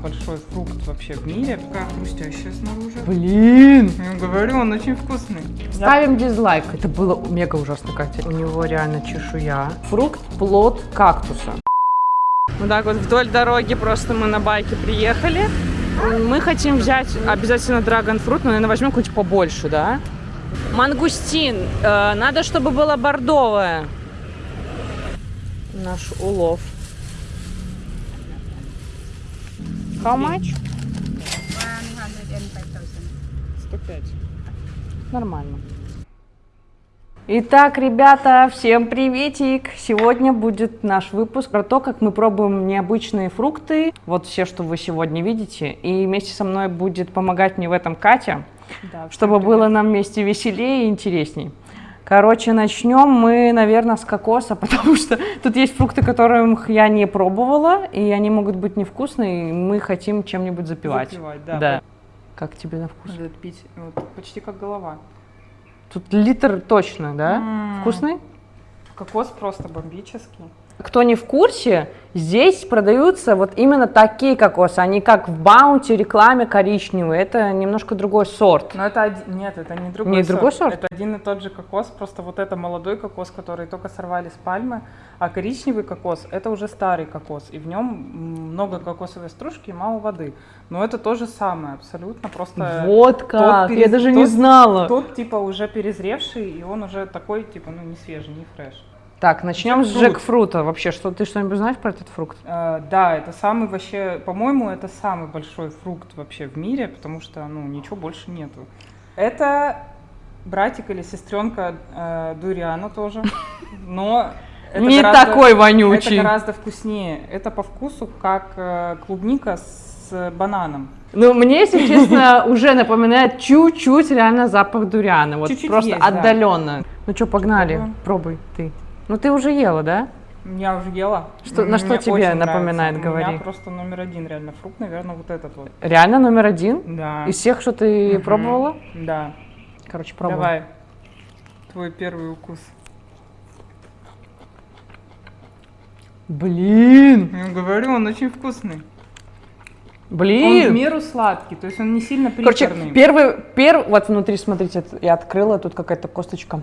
большой фрукт вообще в мире. Такая хрустящая снаружи. Блин! Я говорю, он очень вкусный. Ставим дизлайк. Это было мега ужасно, Катя. У него реально чешуя. Фрукт, плод кактуса. Вот так вот вдоль дороги просто мы на байке приехали. Мы хотим взять обязательно драгонфрут, но, наверное, возьмем какой-нибудь побольше, да? Мангустин. Э, надо, чтобы было бордовое. Наш улов. How much? 105. Нормально. Итак, ребята, всем приветик! Сегодня будет наш выпуск про то, как мы пробуем необычные фрукты. Вот все, что вы сегодня видите. И вместе со мной будет помогать мне в этом Катя, Да, чтобы было нам вместе веселее и интересней. Короче, начнем мы, наверное, с кокоса, потому что тут есть фрукты, которых я не пробовала, и они могут быть невкусные, и мы хотим чем-нибудь запивать. Запивать, да. да. Как тебе на вкус? Надо пить вот, почти как голова. Тут литр точно, да? М. Вкусный? Кокос просто бомбический. Кто не в курсе, здесь продаются вот именно такие кокосы, они как в Баунти рекламе коричневые. Это немножко другой сорт. Но это один... Нет, это не другой Не сорт. другой сорт? Это один и тот же кокос, просто вот это молодой кокос, который только сорвали с пальмы, а коричневый кокос это уже старый кокос, и в нем много кокосовой стружки и мало воды. Но это то же самое, абсолютно, просто Вот как, я перез- даже не тот- знала. тот типа уже перезревший, и он уже такой, типа, ну не свежий, не фреш. Так, начнем с Джекфрут. джекфрута. Вообще, что ты что-нибудь знаешь про этот фрукт? Э, да, это самый вообще, по-моему, это самый большой фрукт вообще в мире, потому что, ну, ничего больше нету. Это братик или сестренка э, дуриана тоже, но это не гораздо- такой Это вонючий. гораздо вкуснее. Это по вкусу как э, клубника с бананом. Ну, мне, если честно, уже напоминает чуть-чуть реально запах дуриана. Вот Чуть-чуть просто есть, да. отдаленно. Ну что, погнали, пробуй ты. Ну, ты уже ела, да? Я уже ела. Что- на что тебе напоминает, нравится. У говори. меня просто номер один реально фрукт, наверное, вот этот вот. Реально номер один? Да. Из всех, что ты Мгм. пробовала? Да. Короче, пробуй. Давай. Твой первый укус. Блин! Я говорю, он очень вкусный. Он в Блин! меру сладкий, то есть он не сильно Короче, приторный. первый, первый, вот внутри, смотрите, я открыла, тут какая-то косточка.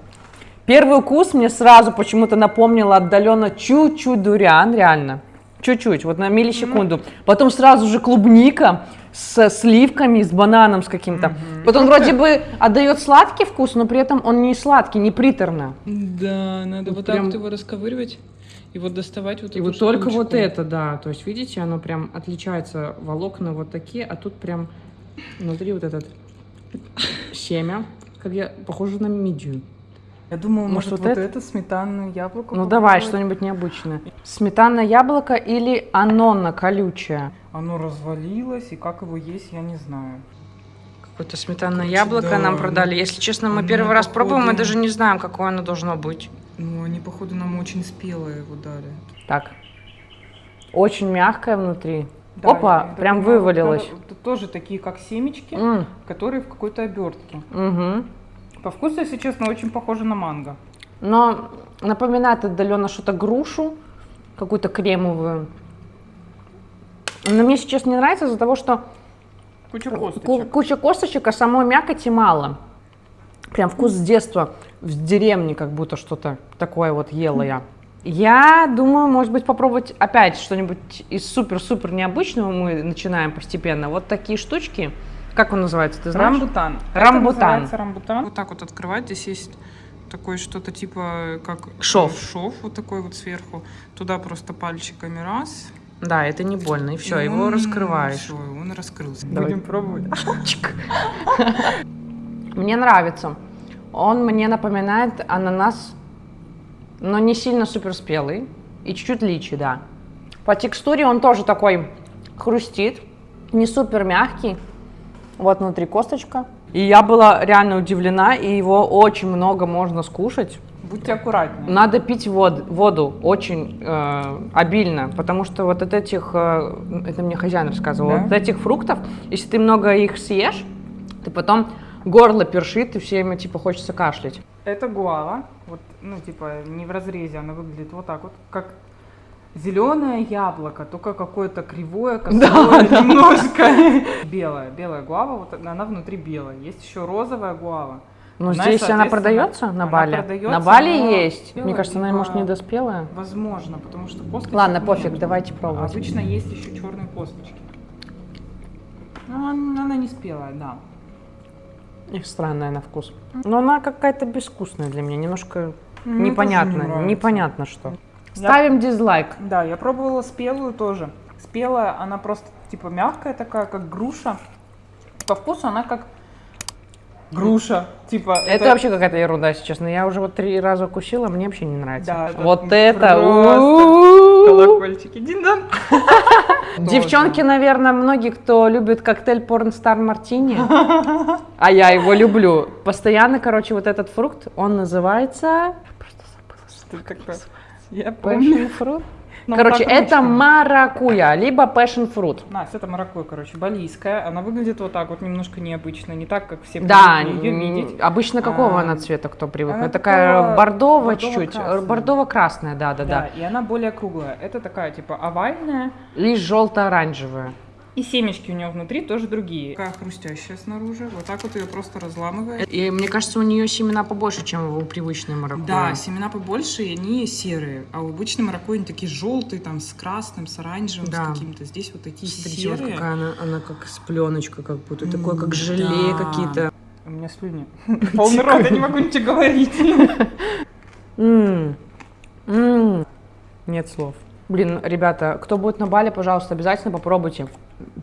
Первый укус мне сразу почему-то напомнил отдаленно чуть-чуть дуриан, реально. Чуть-чуть, вот на миллисекунду. Потом сразу же клубника с сливками, с бананом с каким-то. Вот он вроде бы отдает сладкий вкус, но при этом он не сладкий, не приторно. Да, надо Вот вот, прям- так вот его расковыривать и вот доставать вот И вот только вот штучку. это, да. То есть, видите, оно прям отличается. Волокна вот такие, а тут прям внутри вот этот семя. Как я, похоже на мидию. Я думала, Может, может, вот вот, это? это? сметанную яблоко Ну давай, попробовать? что-нибудь необычное. Сметана яблоко или анонна колючая? Оно развалилось, и как его есть, я не знаю. Какое-то сметанное Короче, яблоко да, нам ну, продали. Если честно, мы первый раз пробуем, мы походу- даже не знаем, какое оно должно быть. Ну, они, походу, нам очень спелые его дали. Так. Очень мягкое внутри. Да, Опа, прям вывалилось. тоже такие, как семечки, М, которые в какой-то обертке. мгм. По вкусу, если честно, очень похоже на манго. Но напоминает отдаленно что-то грушу, какую-то кремовую. Но мне сейчас не нравится из-за того, что Куча ку- косточек. куча косточек, а самой мякоти мало. Прям вкус с детства в деревне как будто что-то такое вот ела я. Я думаю, может быть, попробовать опять что-нибудь из супер-супер необычного. Мы начинаем постепенно. Вот такие штучки. Как он называется, ты знаешь? Рамбутан. Рамбутан. Это называется рамбутан. Вот так вот открывать. Здесь есть такое что-то типа как Шов. шов вот такой вот сверху. Туда просто пальчиками раз. Да, это не больно. И все, и его он- раскрываешь. всё, и он раскрылся. Давай. Будем пробовать. Мне нравится. Он мне напоминает ананас, но не сильно супер спелый. И чуть-чуть личи, да. По текстуре он тоже такой хрустит, не супер мягкий. Вот внутри косточка. И я была реально удивлена, и его очень много можно скушать. Будьте аккуратнее. Надо пить вод- воду очень э, обильно, потому что вот от этих, э, это мне хозяин рассказывал, Да? вот от этих фруктов, если ты много их съешь, ты потом горло першит, и всеми типа хочется кашлять. Это гуава. Вот, ну, типа, не в разрезе, она выглядит вот так вот, как Зеленое яблоко, только какое-то кривое, косое, немножко. Белая, белая гуава, вот она внутри белая. Есть еще розовая гуава. Ну, Она, здесь она продается на Бали? продается, на Бали но есть. Мне кажется, она, может, недоспелая. Возможно, потому что косточек Ладно, нет. пофиг, давайте пробовать. Обычно есть еще черные косточки. Ну, она не спелая, да. Их странная на вкус. Но она какая-то безвкусная для меня, немножко Мне тоже не непонятно, нравится. Что. Я- Ставим дизлайк. Да, я пробовала спелую тоже. Спелая, она просто типа мягкая такая, как груша. По вкусу она как груша. Типа Это, вообще какая-то ерунда, если честно. Я уже вот три раза укусила, мне вообще не нравится. Да, это вот это. колокольчики. Дин-дан. Девчонки, наверное, многие, кто любит коктейль Порнстар Мартини, а я его люблю. Постоянно, короче, вот этот фрукт, он называется... Просто забыла. Что такое? Я помню. Passion fruit? Ну, Короче, это маракуя, либо passion fruit. Настя, это маракуйя, короче, балийская. Она выглядит вот так вот, немножко необычно, не так, как все Да, н- видеть. обычно какого А, она цвета, кто привык? она такая бордовая чуть-чуть, бордово-красная. бордово-красная, да, да, Да, да. и она более круглая. Это такая, типа, овальная. Лишь желто-оранжевая. И семечки у нее внутри тоже другие. Такая хрустящая снаружи. Вот так вот ее просто разламываешь. И мне кажется, у нее семена побольше, чем у привычной маракуйи. Да, семена побольше, и они серые. А у обычной маракуйи они такие желтые, там, с красным, с оранжевым, Да. с каким-то. Здесь вот такие Смотрите, вот серые. какая она, она как с пленочкой, как будто, М, такое, как желе да. какие-то. У меня слюни. Полный рот, я не могу ничего говорить. Нет слов. Блин, ребята, кто будет на Бали, пожалуйста, обязательно попробуйте.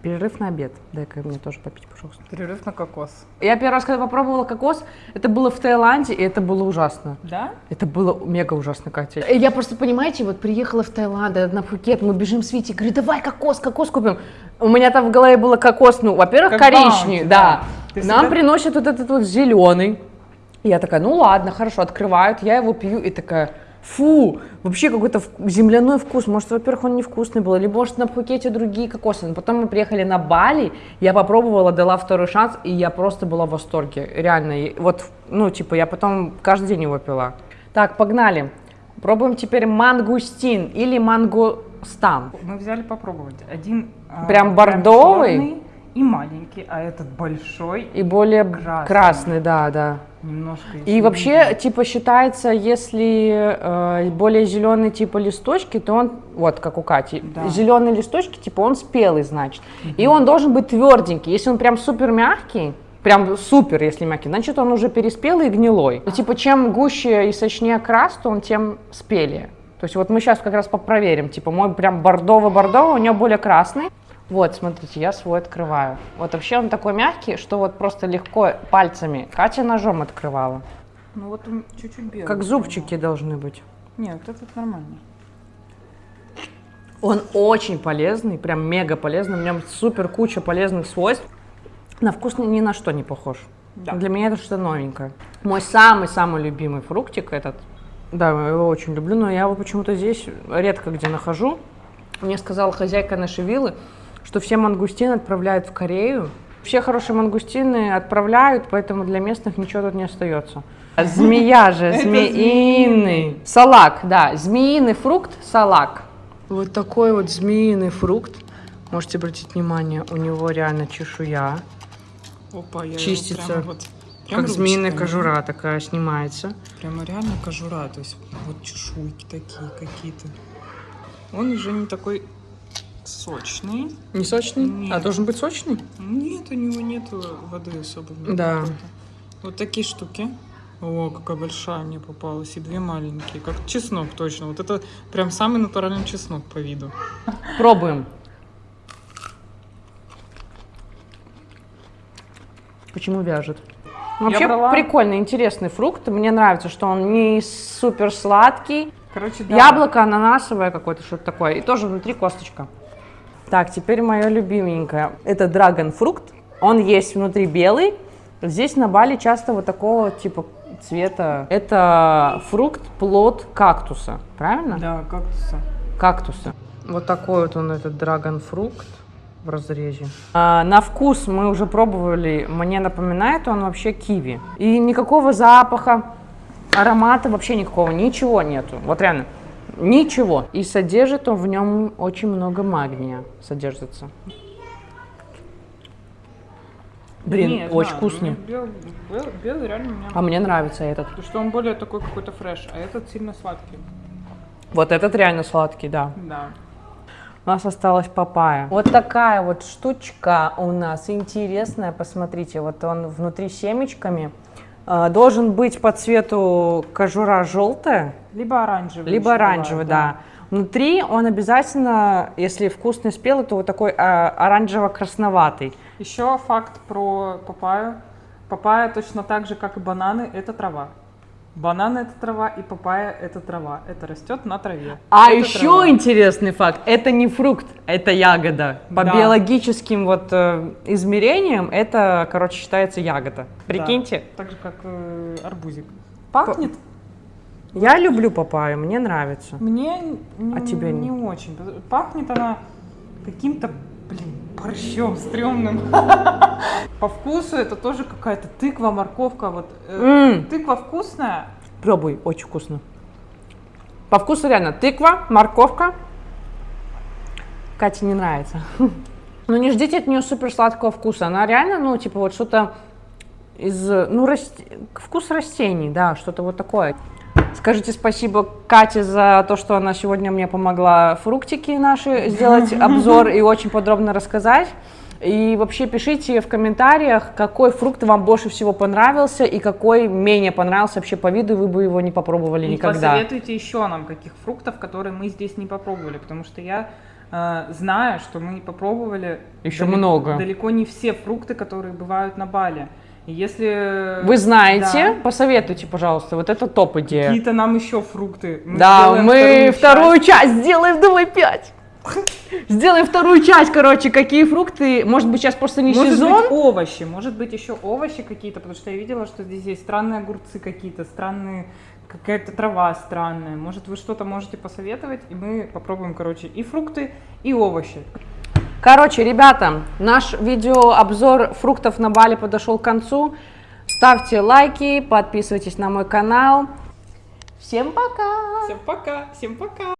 Перерыв на обед. Дай-ка мне тоже попить, пожалуйста. Перерыв на кокос. Я первый раз, когда попробовала кокос, это было в Таиланде, и это было ужасно. Да? Это было мега ужасно, Катя. Э, Я просто, понимаете, вот приехала в Таиланд, э, на Пхукет, мы бежим с Витей, говорю, давай кокос, кокос купим. У меня там в голове было кокос, ну, во-первых, коричневый, баунти, да. да. Нам всегда- приносят вот этот вот зеленый. Я такая, ну ладно, хорошо, открывают, я его пью, и такая, фу, вообще какой-то земляной вкус. Может, во-первых, он невкусный был, либо, может, на Пхукете другие кокосы. Но потом мы приехали на Бали, я попробовала, дала второй шанс, и я просто была в восторге. Реально, вот, ну, типа, я потом каждый день его пила. Так, погнали. Пробуем теперь мангустин или мангостан. Мы взяли попробовать. Один а, Прям бордовый? чёрный и маленький, а этот большой, И более Красный. красный, да, да. немножко. И вообще, типа, считается, если э, более зеленый типа листочки, то он, вот как у Кати, Да. зеленые листочки, типа он спелый, значит. И он должен быть тверденький. Если он прям супер мягкий, прям супер, если мягкий, значит он уже переспелый и гнилой. Ну, типа, чем гуще и сочнее крас, то он тем спелее. То есть вот мы сейчас как раз попроверим. Типа мой прям бордовый-бордовый, у него более красный. Вот, смотрите, я свой открываю. Вот вообще он такой мягкий, что вот просто легко пальцами. Катя ножом открывала. Ну вот он чуть-чуть белый. Как зубчики должны быть. Нет, вот этот нормальный. Он очень полезный, прям мега полезный. В нем супер куча полезных свойств. На вкус ни ни на что не похож. Да. Для меня это что-то новенькое. Мой самый-самый любимый фруктик этот. Да, я его очень люблю, но я его почему-то здесь редко где нахожу. Мне сказала хозяйка нашей виллы, что все мангустины отправляют в Корею. Все хорошие мангустины отправляют, поэтому для местных ничего тут не остается. Змея же, змеиный. Салак, да, змеиный фрукт, салак. Вот такой вот змеиный фрукт. Можете обратить внимание, у него реально чешуя. Опа, я Чистится. вот... прям Как змеиная ручками. кожура такая снимается. Прямо реально кожура, то есть вот чешуйки такие какие-то. Он уже не такой сочный. Не сочный? Нет. А должен быть сочный? Нет, у него нет воды особо. Да. Вот такие штуки. О, какая большая мне попалась. И две маленькие. Как чеснок точно. Вот это прям самый натуральный чеснок по виду. Пробуем. Почему вяжет? Вообще брала- прикольный, интересный фрукт. Мне нравится, что он не супер сладкий. Короче, да. Яблоко ананасовое какое-то, что-то такое. И тоже внутри косточка. Так, теперь мое любименькое. Это драгон-фрукт. Он есть внутри белый. Здесь на Бали часто вот такого типа цвета. Это фрукт, плод кактуса. Правильно? Да, кактуса. кактуса. Вот такой вот он, этот драгон-фрукт в разрезе. А, на вкус мы уже пробовали, мне напоминает он вообще киви. И никакого запаха, аромата вообще никакого, ничего нету. Вот реально. Ничего. И содержит он в нем очень много магния. Содержится. Блин, Не, я очень знаю, вкусный. мне Белый, белый- белый реально мне... А мне нравится этот. Потому что он более такой какой-то фреш, а этот сильно сладкий. Вот этот реально сладкий, да. Да. У нас осталась папайя. Вот такая вот штучка у нас интересная. Посмотрите, вот он внутри семечками. А, Должен быть по цвету кожура желтая, Либо оранжевый. либо оранжевый, бывает, да. Внутри он обязательно, если вкусный спелый, то вот такой а, оранжево-красноватый. Еще факт про папайю. Папайя точно так же, как и бананы, это трава. Бананы это трава, и папайя это трава. Это растет на траве. А Это еще трава. интересный факт, это не фрукт, это ягода. По Да. биологическим вот э, измерениям это, короче, считается ягода. Прикиньте. Да, так же, как э, арбузик. Пахнет? Я люблю папайю, мне нравится. Мне А тебе не не? очень. Пахнет она каким-то, блин, борщом стрёмным. По вкусу это тоже какая-то тыква, морковка. Вот э, тыква вкусная, Пробуй, очень вкусно. По вкусу реально тыква, морковка. Кате не нравится. Но не ждите от нее супер сладкого вкуса. Она реально, ну, типа вот что-то из, ну, раст... вкус растений, да, что-то вот такое. Скажите спасибо Кате за то, что она сегодня мне помогла фруктики наши сделать обзор и очень подробно рассказать. И вообще пишите в комментариях, какой фрукт вам больше всего понравился и какой менее понравился вообще по виду, и вы бы его не попробовали И никогда. посоветуйте еще нам каких фруктов, которые мы здесь не попробовали, потому что я э, знаю, что мы попробовали Еще далеко- много. далеко не все фрукты, которые бывают на Бали. Если Вы знаете, да, посоветуйте, пожалуйста, вот это топ идея. какие-то нам еще фрукты, мы Да, мы вторую часть. часть сделаем, давай пять. Сделаем вторую часть, короче, какие фрукты, может быть, сейчас просто не Может сезон. быть овощи, может быть еще овощи какие-то, потому что я видела, что здесь есть странные огурцы какие-то, странные, какая-то трава странная. Может вы что-то можете посоветовать, и мы попробуем, короче, и фрукты, и овощи. Короче, ребята, наш видеообзор фруктов на Бали подошел к концу. Ставьте лайки, подписывайтесь на мой канал. Всем пока! Всем пока, всем пока!